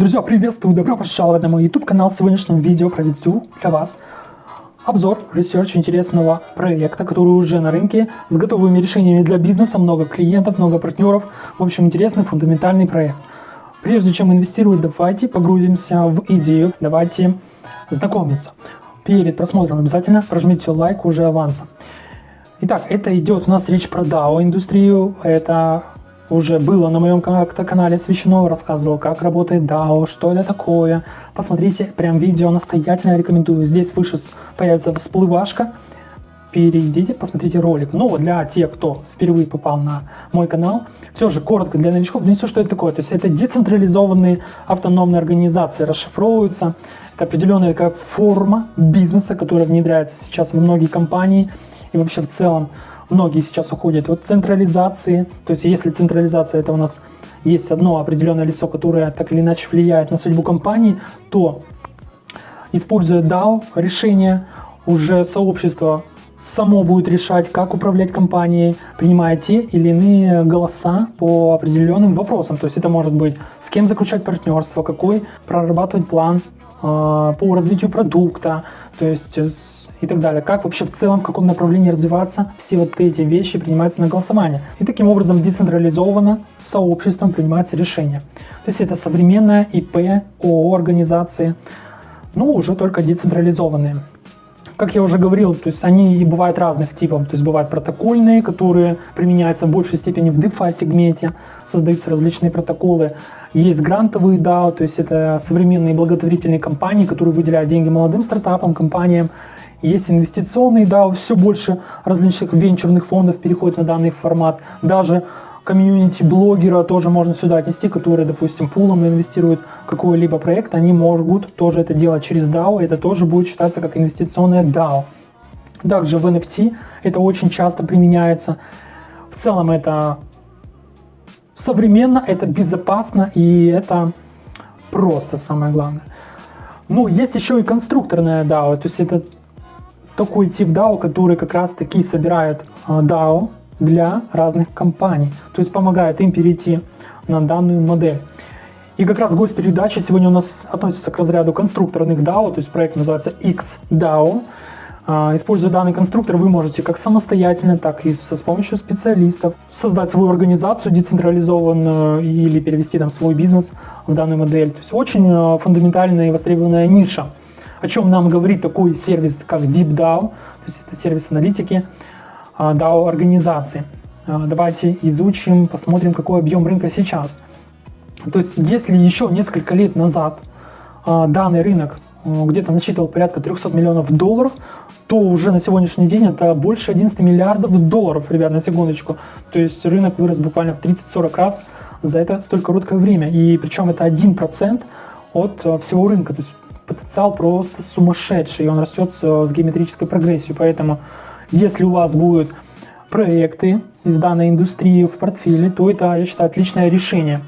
Друзья, приветствую, добро пожаловать на мой YouTube канал. В сегодняшнем видео проведу для вас обзор, research интересного проекта, который уже на рынке с готовыми решениями для бизнеса, много клиентов, много партнеров. В общем, интересный фундаментальный проект. Прежде чем инвестировать, давайте погрузимся в идею, давайте знакомиться. Перед просмотром обязательно прожмите лайк уже авансом. Итак, это идет у нас речь про DAO индустрию, это уже было на моем канале освещено, рассказывал, как работает DAO, что это такое. Посмотрите, прям видео настоятельно рекомендую. Здесь выше появится всплывашка, перейдите, посмотрите ролик. Но для тех, кто впервые попал на мой канал, все же коротко для новичков донесу, что это такое. То есть это децентрализованные автономные организации, расшифровываются. Это определенная такая форма бизнеса, которая внедряется сейчас в многие компании и вообще в целом многие сейчас уходят от централизации. То есть если централизация это у нас есть одно определенное лицо, которое так или иначе влияет на судьбу компании, то используя DAO решение, уже сообщество само будет решать, как управлять компанией, принимая те или иные голоса по определенным вопросам. То есть это может быть с кем заключать партнерство, какой прорабатывать план э, по развитию продукта, то есть и так далее. Как вообще в целом, в каком направлении развиваться, все вот эти вещи принимаются на голосование. И таким образом децентрализованно сообществом принимается решение. То есть это современная ИП, ООО организации, но уже только децентрализованные. Как я уже говорил, то есть они и бывают разных типов. То есть бывают протокольные, которые применяются в большей степени в DeFi сегменте, создаются различные протоколы. Есть грантовые DAO, то есть это современные благотворительные компании, которые выделяют деньги молодым стартапам, компаниям есть инвестиционные, да, все больше различных венчурных фондов переходит на данный формат. Даже комьюнити блогера тоже можно сюда отнести, которые, допустим, пулом инвестируют в какой-либо проект, они могут тоже это делать через DAO, это тоже будет считаться как инвестиционное DAO. Также в NFT это очень часто применяется. В целом это современно, это безопасно и это просто самое главное. Ну, есть еще и конструкторная DAO, то есть это такой тип DAO, который как раз таки собирает а, DAO для разных компаний, то есть помогает им перейти на данную модель. И как раз гость передачи сегодня у нас относится к разряду конструкторных DAO, то есть проект называется XDAO. А, используя данный конструктор, вы можете как самостоятельно, так и с помощью специалистов создать свою организацию децентрализованную или перевести там свой бизнес в данную модель. То есть очень а, фундаментальная и востребованная ниша о чем нам говорит такой сервис, как DeepDAO, то есть это сервис аналитики а, организации. А, давайте изучим, посмотрим, какой объем рынка сейчас. То есть, если еще несколько лет назад а, данный рынок где-то насчитывал порядка 300 миллионов долларов, то уже на сегодняшний день это больше 11 миллиардов долларов, ребят, на секундочку. То есть рынок вырос буквально в 30-40 раз за это столь короткое время. И причем это 1% от всего рынка. То есть потенциал просто сумасшедший, и он растет с геометрической прогрессией. Поэтому, если у вас будут проекты из данной индустрии в портфеле, то это, я считаю, отличное решение.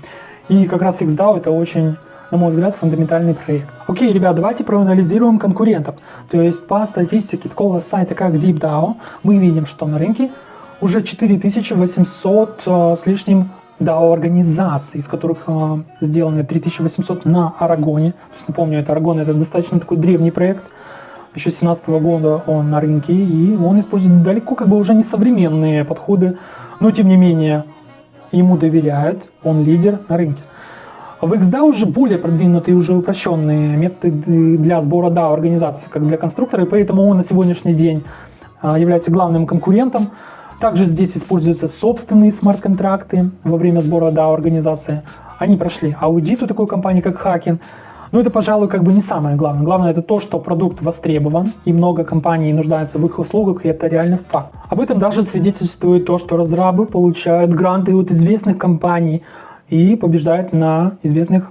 И как раз XDAO это очень, на мой взгляд, фундаментальный проект. Окей, ребят, давайте проанализируем конкурентов. То есть по статистике такого сайта, как DeepDAO, мы видим, что на рынке уже 4800 э, с лишним DAO-организаций, из которых э, сделаны 3800 на Арагоне. То есть, напомню, это Арагон это достаточно такой древний проект. Еще 17 -го года он на рынке, и он использует далеко как бы уже не современные подходы, но тем не менее ему доверяют, он лидер на рынке. В XDAO уже более продвинутые, уже упрощенные методы для сбора DAO организации, как для конструктора, и поэтому он на сегодняшний день э, является главным конкурентом. Также здесь используются собственные смарт-контракты во время сбора DAO организации. Они прошли аудит у такой компании, как Хакен. Но это, пожалуй, как бы не самое главное. Главное это то, что продукт востребован, и много компаний нуждаются в их услугах, и это реально факт. Об этом даже свидетельствует то, что разрабы получают гранты от известных компаний и побеждают на известных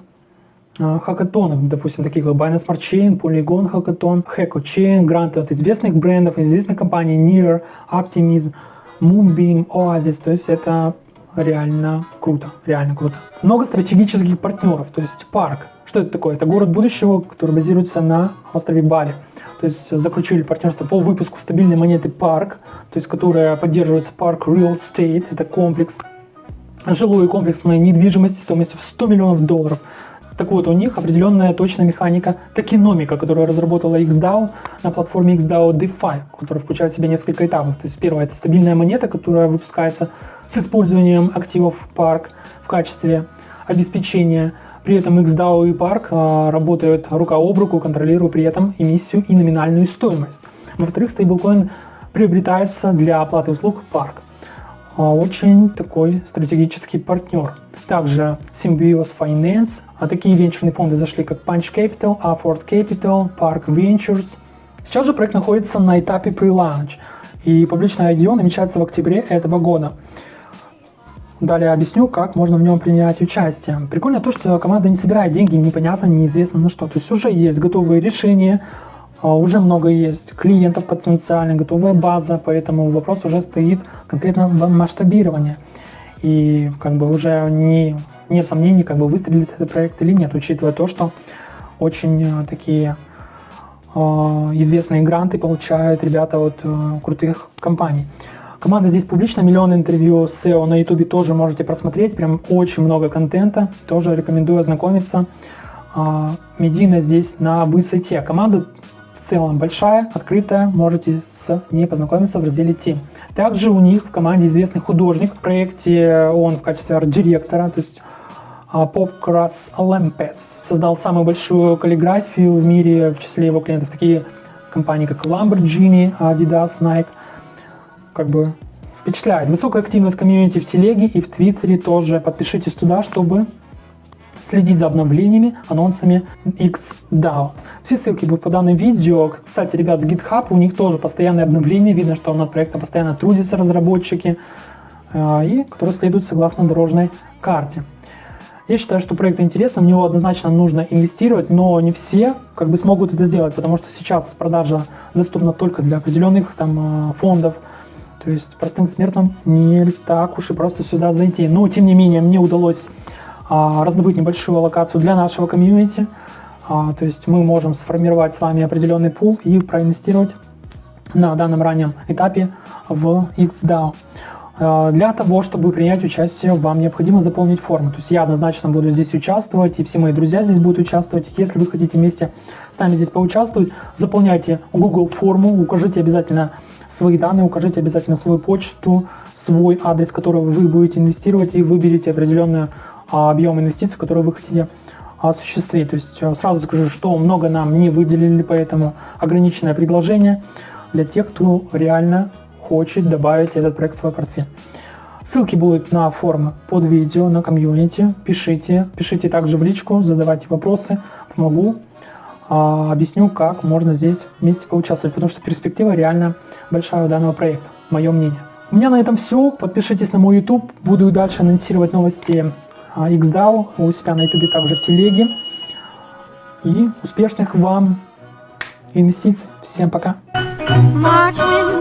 а, хакатонах, допустим, таких как Binance Smart Chain, Polygon Hackathon, Hacko Chain, гранты от известных брендов, известных компаний Near, Optimism, Moonbeam, Oasis, то есть это реально круто, реально круто. Много стратегических партнеров, то есть парк. Что это такое? Это город будущего, который базируется на острове Бали. То есть заключили партнерство по выпуску стабильной монеты парк, то есть которая поддерживается парк Real Estate, это комплекс, жилой комплекс моей недвижимости стоимостью в 100 миллионов долларов. Так вот, у них определенная точная механика токеномика, которую разработала XDAO на платформе XDAO DeFi, которая включает в себя несколько этапов. То есть первое – это стабильная монета, которая выпускается с использованием активов Park в качестве обеспечения. При этом XDAO и Park а, работают рука об руку, контролируя при этом эмиссию и номинальную стоимость. Во-вторых, стейблкоин приобретается для оплаты услуг Park. А, очень такой стратегический партнер. Также Symbiosis Finance, а такие венчурные фонды зашли как Punch Capital, Afford Capital, Park Ventures. Сейчас же проект находится на этапе pre-launch, и публичное IDO намечается в октябре этого года. Далее объясню, как можно в нем принять участие. Прикольно то, что команда не собирает деньги непонятно, неизвестно на что. То есть уже есть готовые решения, а, уже много есть клиентов потенциально, готовая база, поэтому вопрос уже стоит конкретно в масштабировании. И как бы уже не, нет сомнений, как бы выстрелит этот проект или нет, учитывая то, что очень э, такие э, известные гранты получают ребята от э, крутых компаний. Команда здесь публичная, миллион интервью с SEO на YouTube тоже можете просмотреть, прям очень много контента, тоже рекомендую ознакомиться. А, медийно здесь на высоте. Команда целом большая, открытая, можете с ней познакомиться в разделе Team. Также у них в команде известный художник, в проекте он в качестве арт-директора, то есть Popcross Olympus создал самую большую каллиграфию в мире, в числе его клиентов такие компании, как Lamborghini, Adidas, Nike как бы впечатляет. Высокая активность комьюнити в телеге и в твиттере тоже. Подпишитесь туда, чтобы следить за обновлениями, анонсами XDAO. Все ссылки будут по данным видео. Кстати, ребят, в GitHub у них тоже постоянные обновления. Видно, что над проектом постоянно трудятся разработчики, э, и которые следуют согласно дорожной карте. Я считаю, что проект интересный, в него однозначно нужно инвестировать, но не все как бы смогут это сделать, потому что сейчас продажа доступна только для определенных там э, фондов, то есть простым смертным не так уж и просто сюда зайти. Но, тем не менее, мне удалось раздобыть небольшую локацию для нашего комьюнити. А, то есть мы можем сформировать с вами определенный пул и проинвестировать на данном раннем этапе в XDAO. А, для того, чтобы принять участие, вам необходимо заполнить форму. То есть я однозначно буду здесь участвовать, и все мои друзья здесь будут участвовать. Если вы хотите вместе с нами здесь поучаствовать, заполняйте Google форму, укажите обязательно свои данные, укажите обязательно свою почту, свой адрес, который вы будете инвестировать, и выберите определенный а, объем инвестиций, который вы хотите осуществить. То есть э, сразу скажу, что много нам не выделили, поэтому ограниченное предложение для тех, кто реально хочет добавить этот проект в свой портфель. Ссылки будут на форумы под видео, на комьюнити. Пишите, пишите также в личку, задавайте вопросы, помогу а, объясню, как можно здесь вместе поучаствовать, потому что перспектива реально большая у данного проекта, мое мнение. У меня на этом все. Подпишитесь на мой YouTube. Буду дальше анонсировать новости а, XDAO, у себя на YouTube также в телеге. И успешных вам инвестиций. Всем пока! March winds